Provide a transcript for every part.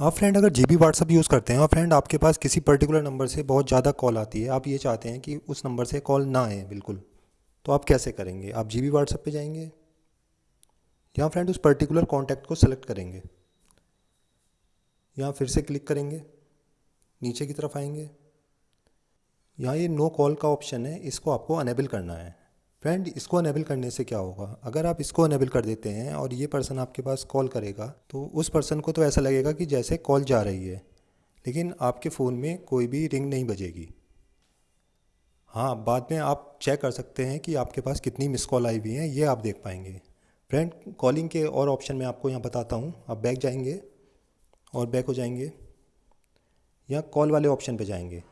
आप फ्रेंड अगर G B WhatsApp use करते हैं और फ्रेंड आपके पास किसी पर्टिकुलर नंबर से बहुत ज़्यादा कॉल आती है। आप ये चाहते हैं कि उस नंबर से कॉल ना आए, बिल्कुल। तो आप कैसे करेंगे? आप जी बी व्हाट्सअप पर जाएँगे? यहाँ फ्रेंड उस पर्टिकुलर कॉन्टैक्ट को सेलेक्ट करेंगे? यहाँ फिर से क्लिक करेंगे? नीचे की तरफ़ आएँगे? यहाँ ये नो कॉल का ऑप्शन है, इसको आपको अनेबल करना है। फ्रेंड इसको अनेबल करने से क्या होगा? अगर आप इसको अनेबल कर देते हैं और ये पर्सन आपके पास कॉल करेगा तो उस पर्सन को तो ऐसा लगेगा कि जैसे कॉल जा रही है। लेकिन आपके फ़ोन में कोई भी रिंग नहीं बजेगी। हाँ बाद में आप चेक कर सकते हैं कि आपके पास कितनी मिस कॉल आई हुई हैं, ये आप देख पाएँगे। फ्रेंड कॉलिंग के और ऑप्शन मैं आपको यहाँ बताता हूँ। आप बैक जाएँगे और बैक हो जाएँगे। यहाँ कॉल वाले ऑप्शन पे जाएँगे।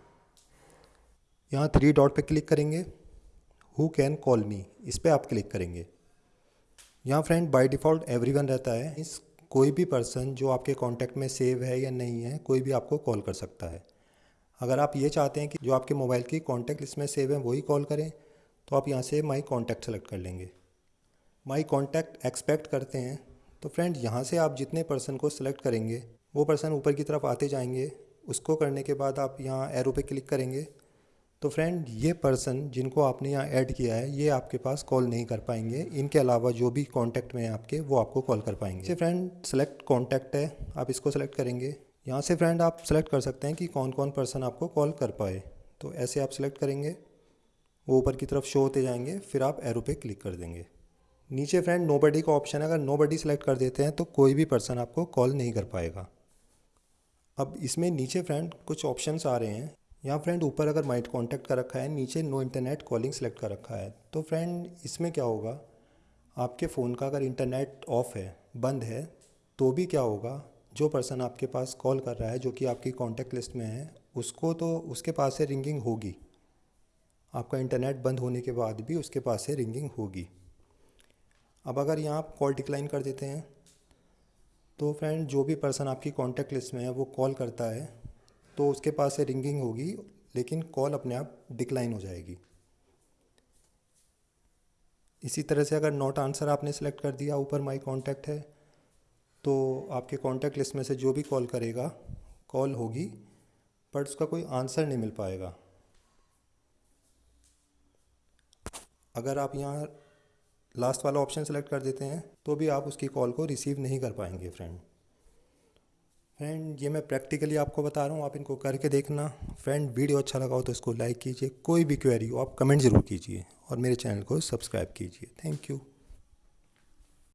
यहाँ थ्री डॉट पे क्लिक करेंगे। हु कैन कॉल मी इस पर आप क्लिक करेंगे। यहाँ फ्रेंड बाय डिफ़ॉल्ट एवरीवन रहता है। इस कोई भी पर्सन जो आपके कांटेक्ट में सेव है या नहीं है, कोई भी आपको कॉल कर सकता है। अगर आप ये चाहते हैं कि जो आपके मोबाइल की कॉन्टैक्ट लिस्ट में सेव है, वही कॉल करें तो आप यहाँ से माई कॉन्टैक्ट सेलेक्ट कर लेंगे। माई कॉन्टैक्ट एक्सपेक्ट करते हैं। तो फ्रेंड यहाँ से आप जितने पर्सन को सिलेक्ट करेंगे, वो पर्सन ऊपर की तरफ़ आते जाएँगे। उसको करने के बाद आप यहाँ एरो पे क्लिक करेंगे। तो फ्रेंड ये पर्सन जिनको आपने यहाँ ऐड किया है, ये आपके पास कॉल नहीं कर पाएँगे। इनके अलावा जो भी कॉन्टैक्ट में आपके, वो आपको कॉल कर पाएँगे। जैसे फ्रेंड सेलेक्ट कॉन्टैक्ट है, आप इसको सेलेक्ट करेंगे। यहाँ से फ्रेंड आप सेलेक्ट कर सकते हैं कि कौन कौन पर्सन आपको कॉल कर पाए। तो ऐसे आप सेलेक्ट करेंगे, वो ऊपर की तरफ़ शो होते जाएँगे, फिर आप एरो पे क्लिक कर देंगे। नीचे फ्रेंड नो बडी का ऑप्शन है, अगर नो बडी सेलेक्ट कर देते हैं तो कोई भी पर्सन आपको कॉल नहीं कर पाएगा। अब इसमें नीचे फ्रेंड कुछ ऑप्शंस आ रहे हैं। यहाँ फ्रेंड ऊपर अगर माइट कॉन्टैक्ट का रखा है, नीचे नो इंटरनेट कॉलिंग सेलेक्ट कर रखा है तो फ्रेंड इसमें क्या होगा? आपके फ़ोन का अगर इंटरनेट ऑफ़ है, बंद है तो भी क्या होगा? जो पर्सन आपके पास कॉल कर रहा है, जो कि आपकी कॉन्टैक्ट लिस्ट में है, उसको तो उसके पास से रिंगिंग होगी। आपका इंटरनेट बंद होने के बाद भी उसके पास से रिंगिंग होगी। अब अगर यहाँ आप कॉल डिक्लाइन कर देते हैं तो फ्रेंड जो भी पर्सन आपकी कॉन्टैक्ट लिस्ट में है, वो कॉल करता है तो उसके पास से रिंगिंग होगी, लेकिन कॉल अपने आप डिक्लाइन हो जाएगी। इसी तरह से अगर नॉट आंसर आपने सेलेक्ट कर दिया, ऊपर माई कॉन्टैक्ट है तो आपके कॉन्टैक्ट लिस्ट में से जो भी कॉल करेगा कॉल होगी बट उसका कोई आंसर नहीं मिल पाएगा। अगर आप यहाँ लास्ट वाला ऑप्शन सेलेक्ट कर देते हैं तो भी आप उसकी कॉल को रिसीव नहीं कर पाएँगे फ्रेंड फ्रेंड ये मैं प्रैक्टिकली आपको बता रहा हूँ, आप इनको करके देखना। फ्रेंड वीडियो अच्छा लगा हो तो इसको लाइक कीजिए। कोई भी क्वेरी हो, आप कमेंट ज़रूर कीजिए और मेरे चैनल को सब्सक्राइब कीजिए। Thank you